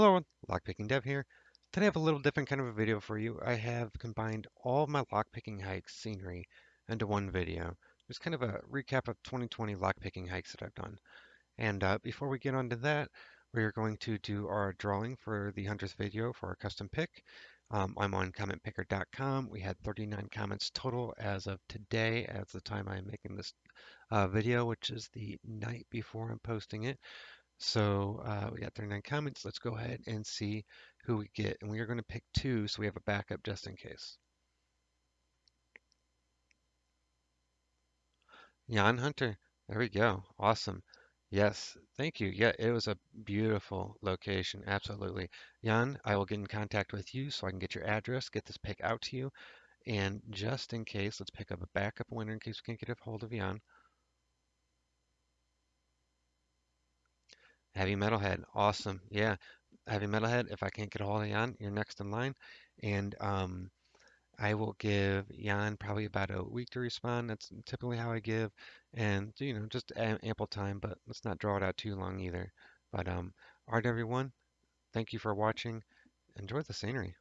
Hello, Lockpicking Dev here. Today I have a little different kind of a video for you. I have combined all my lockpicking hikes scenery into one video. Just kind of a recap of 2020 lockpicking hikes that I've done. And uh, before we get on to that, we are going to do our drawing for the Hunter's video for our custom pick. Um, I'm on commentpicker.com. We had 39 comments total as of today, as the time I'm making this uh, video, which is the night before I'm posting it. So uh, we got 39 comments. Let's go ahead and see who we get. And we are going to pick two so we have a backup just in case. Jan Hunter. There we go. Awesome. Yes, thank you. Yeah, it was a beautiful location. Absolutely. Jan, I will get in contact with you so I can get your address, get this pick out to you. And just in case, let's pick up a backup winner in case we can't get a hold of Jan. Heavy Metalhead, awesome. Yeah, Heavy Metalhead. If I can't get a hold of Jan, you're next in line, and um, I will give Jan probably about a week to respond. That's typically how I give, and you know, just ample time. But let's not draw it out too long either. But um, all right, everyone. Thank you for watching. Enjoy the scenery.